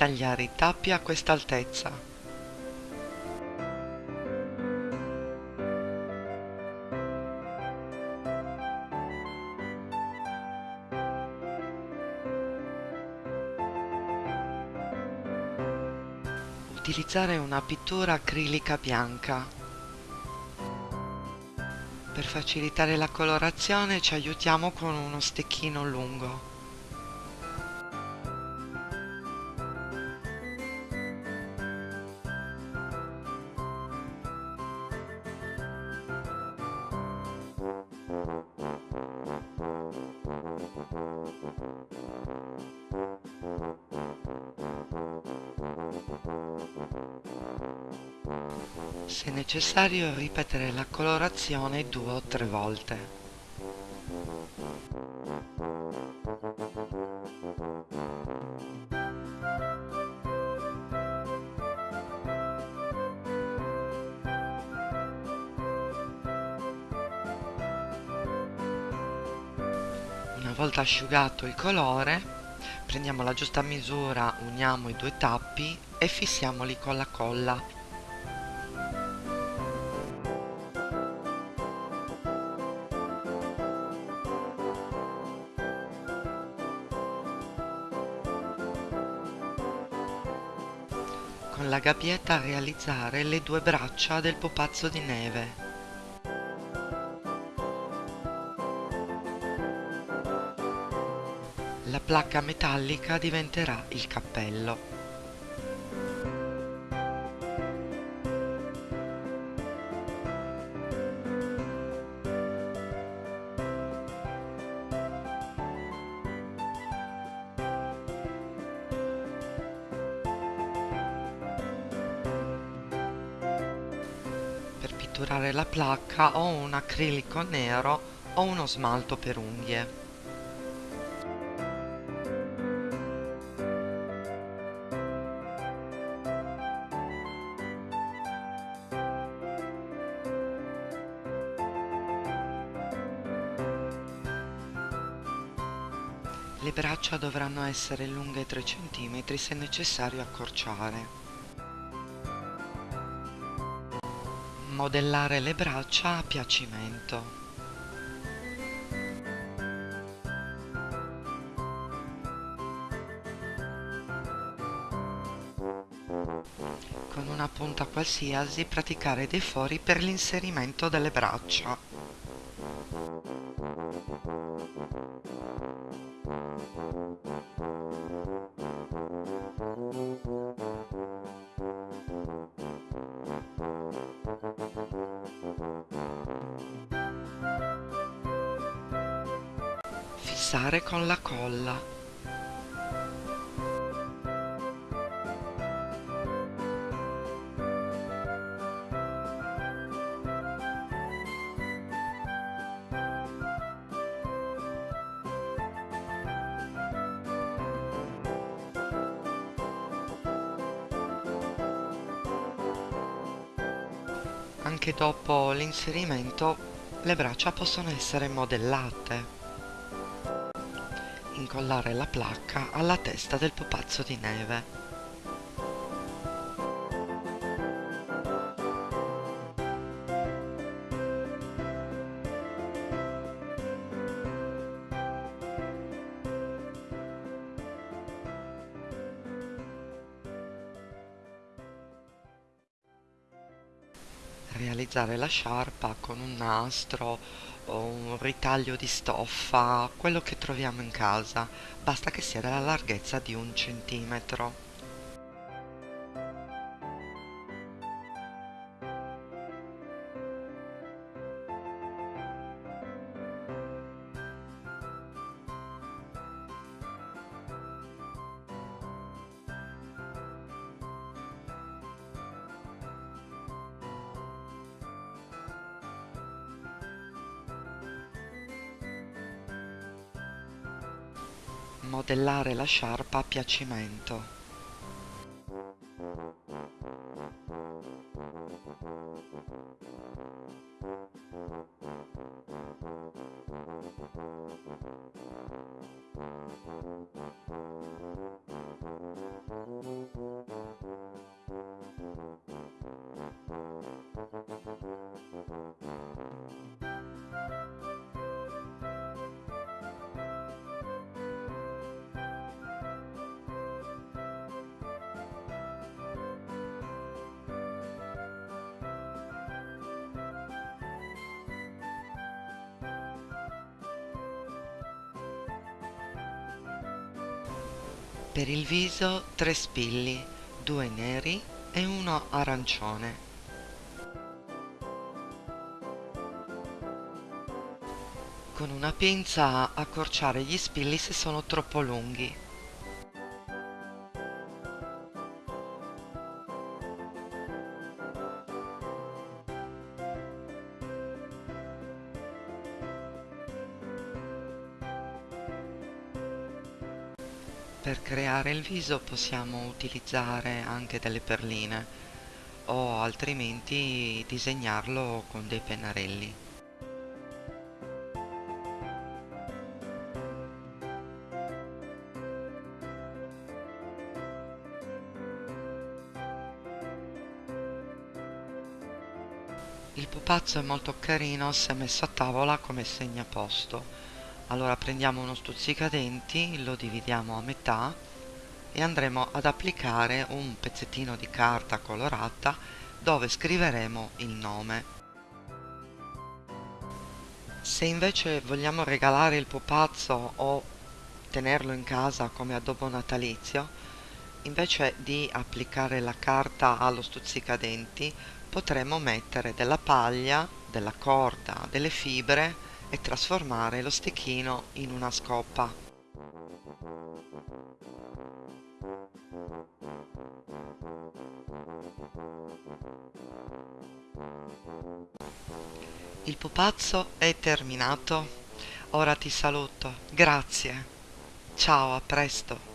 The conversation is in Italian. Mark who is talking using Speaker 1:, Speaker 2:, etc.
Speaker 1: tagliare i tappi a questa altezza. Utilizzare una pittura acrilica bianca. Per facilitare la colorazione ci aiutiamo con uno stecchino lungo. Se necessario ripetere la colorazione due o tre volte. Una volta asciugato il colore, prendiamo la giusta misura, uniamo i due tappi e fissiamoli con la colla. con la gabbietta realizzare le due braccia del pupazzo di neve. Placca metallica diventerà il cappello. Per pitturare la placca ho un acrilico nero o uno smalto per unghie. Le braccia dovranno essere lunghe 3 cm se necessario accorciare. modellare le braccia a piacimento. Con una punta qualsiasi praticare dei fori per l'inserimento delle braccia. Fissare con la colla. Anche dopo l'inserimento le braccia possono essere modellate incollare la placca alla testa del pupazzo di neve. Realizzare la sciarpa con un nastro o un ritaglio di stoffa, quello che troviamo in casa, basta che sia della larghezza di un centimetro. Modellare la sciarpa a piacimento. Per il viso tre spilli, due neri e uno arancione. Con una pinza accorciare gli spilli se sono troppo lunghi. Per creare il viso possiamo utilizzare anche delle perline o altrimenti disegnarlo con dei pennarelli. Il pupazzo è molto carino se messo a tavola come segnaposto allora prendiamo uno stuzzicadenti lo dividiamo a metà e andremo ad applicare un pezzettino di carta colorata dove scriveremo il nome. Se invece vogliamo regalare il pupazzo o tenerlo in casa come addobbo natalizio invece di applicare la carta allo stuzzicadenti potremo mettere della paglia, della corda, delle fibre e trasformare lo stecchino in una scoppa. Il pupazzo è terminato. Ora ti saluto. Grazie. Ciao, a presto.